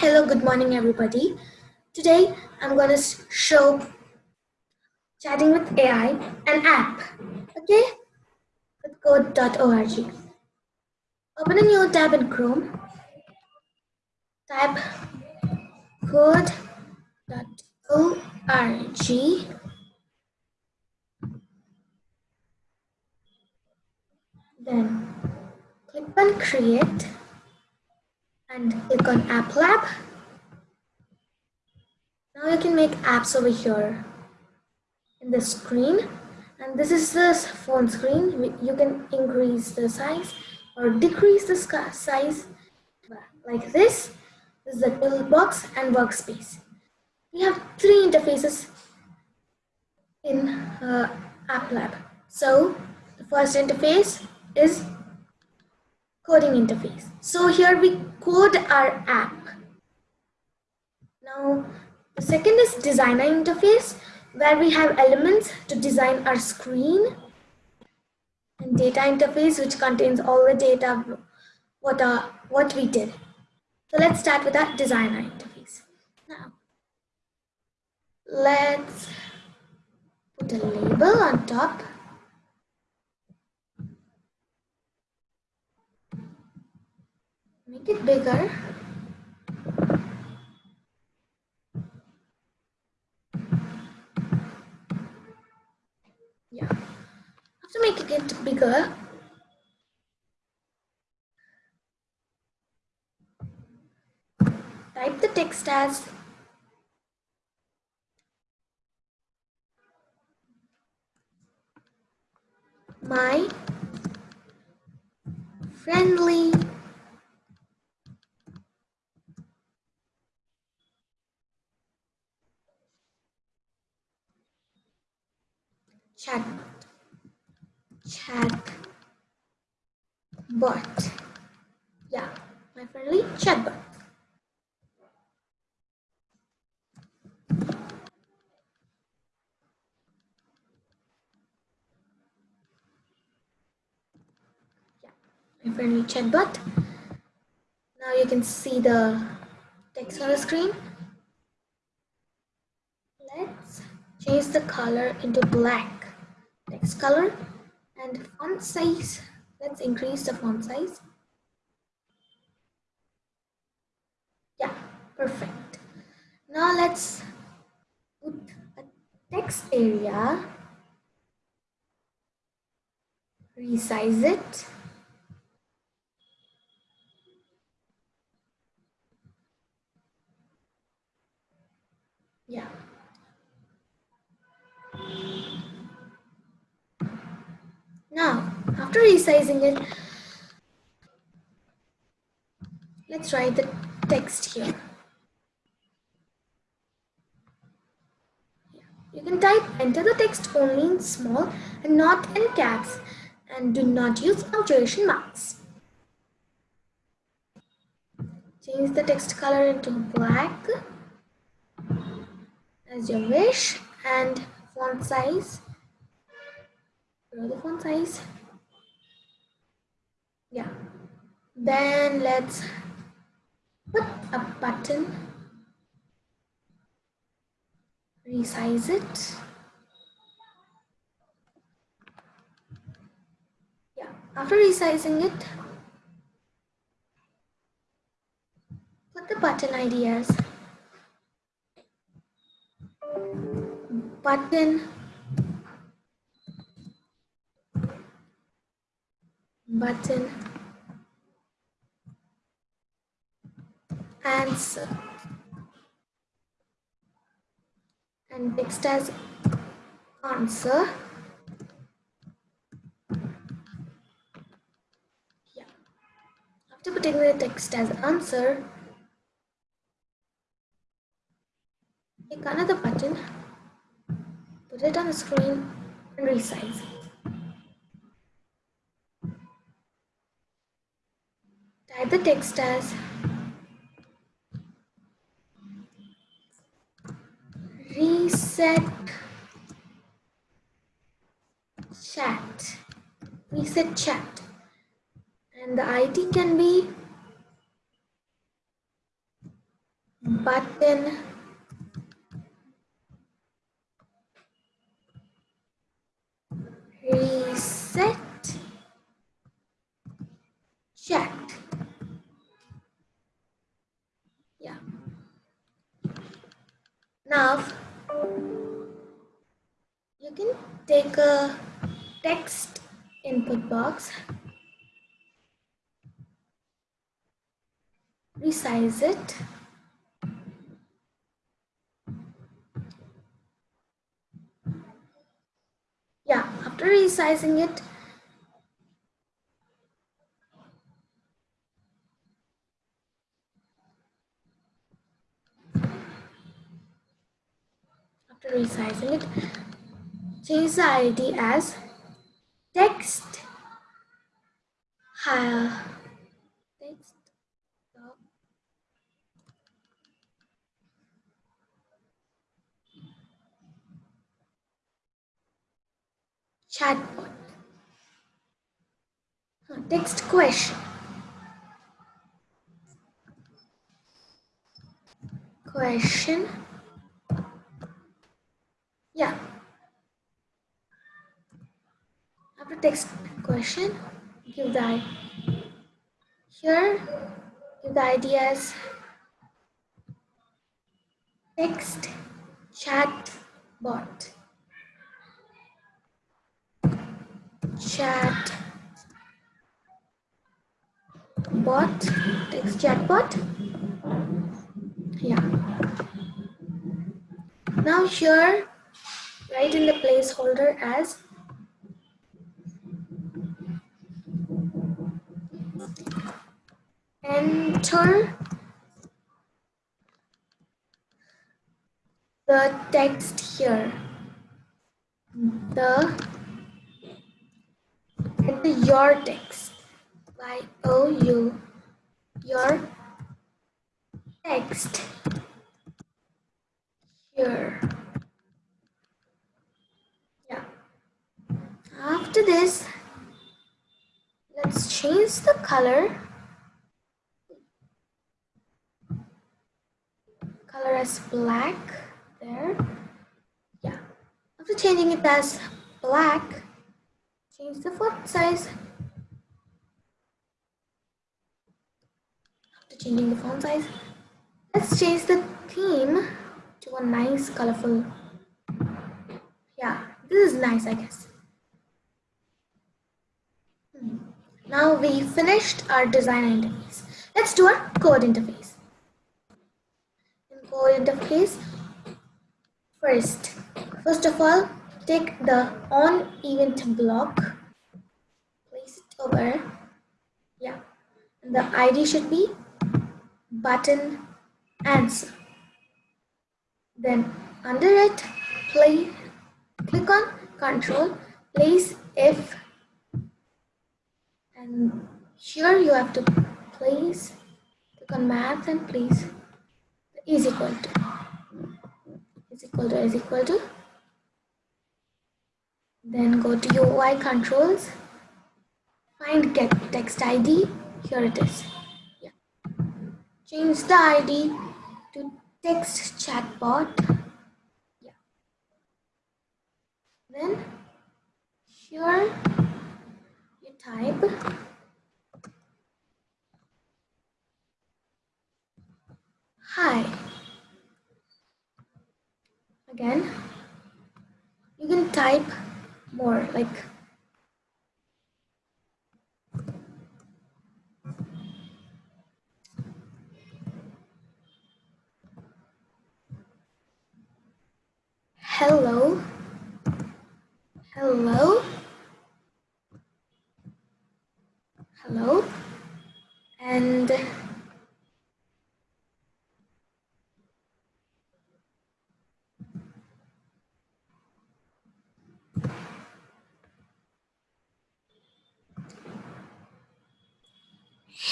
hello, good morning, everybody. Today, I'm going to show Chatting with AI, an app, okay, with code.org. Open a new tab in Chrome. Type code.org. Then click on Create and click on App Lab. Now you can make apps over here in the screen and this is the phone screen. You can increase the size or decrease the size like this. This is the toolbox and workspace. We have three interfaces in uh, App Lab. So the first interface is coding interface. So here we code our app. Now the second is designer interface where we have elements to design our screen and data interface which contains all the data what are what we did. So let's start with that designer interface. Now let's put a label on top make it bigger. Yeah. After making it bigger. Type the text as my friendly chatbot. Chatbot. Yeah, my friendly chatbot. Yeah, my friendly chatbot. Now you can see the text on the screen. Let's change the color into black text color. And font size let's increase the font size. Yeah perfect. Now let's put a text area. Resize it. Yeah after resizing it, let's write the text here. You can type enter the text only in small and not in caps and do not use punctuation marks. Change the text color into black as you wish and font size grow the font size yeah then let's put a button. Resize it. Yeah after resizing it put the button ideas. Button. Button answer. And text as answer. Yeah. After putting the text as answer click another button put it on the screen and resize Type the text as reset chat. Reset chat. And the ID can be button. Reset. Chat. Yeah. Now you can take a text input box. Resize it. Yeah after resizing it after resizing it change the id as text higher. Text chatbot. Text question. Question yeah. After text question give the here give the id as text chat bot. Chat bot text chat bot. Yeah. Now here write in the placeholder as enter the text here. The enter your text. Y o u your text. Here yeah after this let's change the color. Color as black there. Yeah. After changing it as black change the font size. After changing the font size let's change the theme to a nice colorful. Yeah this is nice i guess now we finished our design interface. Let's do our code interface. Code interface first first of all take the on event block place it over yeah and the id should be button answer. Then under it play click on control place if and here you have to place click on math and place is equal to is equal to is equal to. Then go to UI controls find get text ID here it is. Yeah. Change the ID to text chatbot. Yeah. Then here type hi. Again. You can type more like hello hello hello and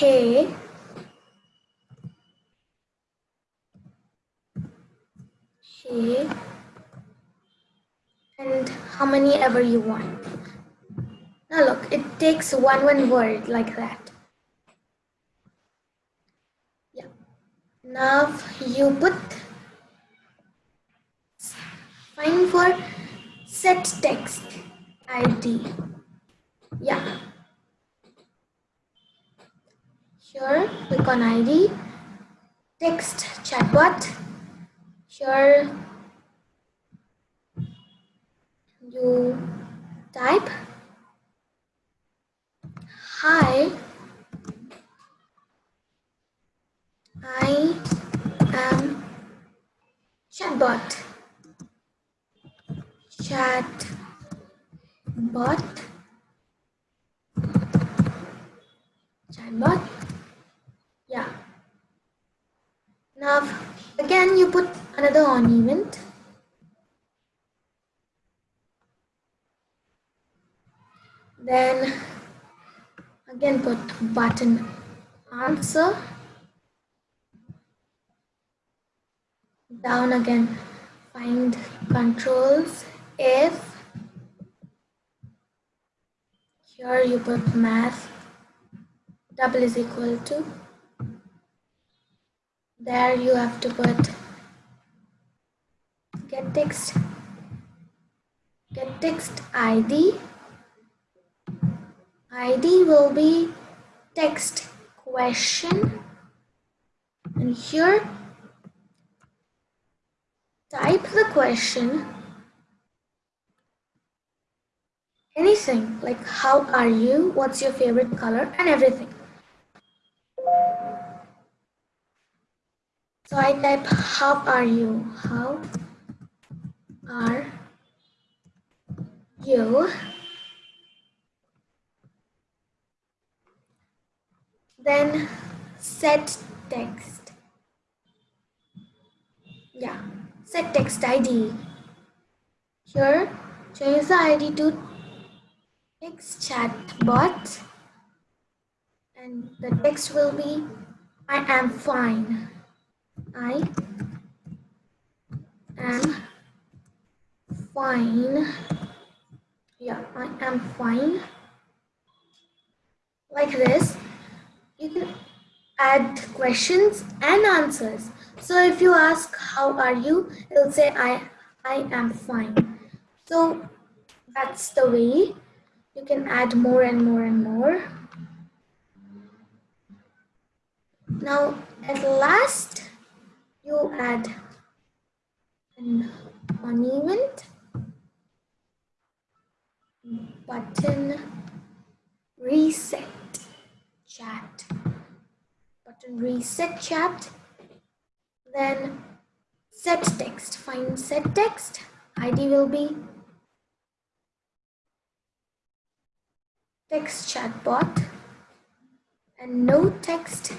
hey and how many ever you want now look it takes one one word like that yeah Now you put find for set text ID. Yeah. Here click on ID, text chatbot. Here you type. Hi. I am chatbot. Chat bot chatbot yeah now again you put another on event then again put button answer. Down again find controls if here you put math double is equal to. There you have to put text get text id id will be text question. And here type the question. Anything like how are you what's your favorite color and everything. So I type how are you? How are you? Then set text. Yeah, set text ID. Here, change the ID to text chat bot and the text will be I am fine. I am fine. Yeah, I am fine. Like this, you can add questions and answers. So if you ask, how are you? It'll say, I, I am fine. So that's the way you can add more and more and more. Now, at last, you add an on event button reset chat. Button reset chat. Then set text. Find set text. Id will be text chatbot. And no text.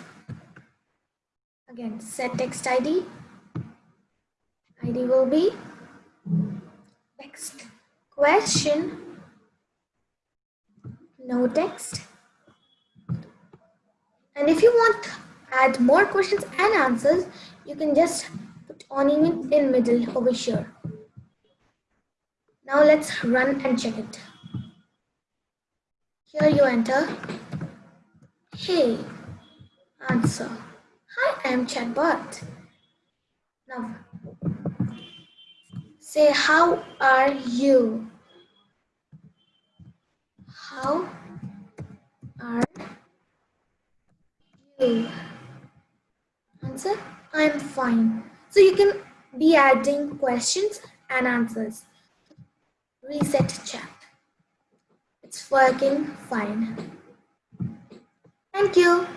Again, set text ID. ID will be text question, no text. And if you want add more questions and answers, you can just put on event in middle over here. Now let's run and check it. Here you enter, hey, answer. Hi, I am chatbot. Now, say how are you? How are you? Answer, I'm fine. So you can be adding questions and answers. Reset chat. It's working fine. Thank you.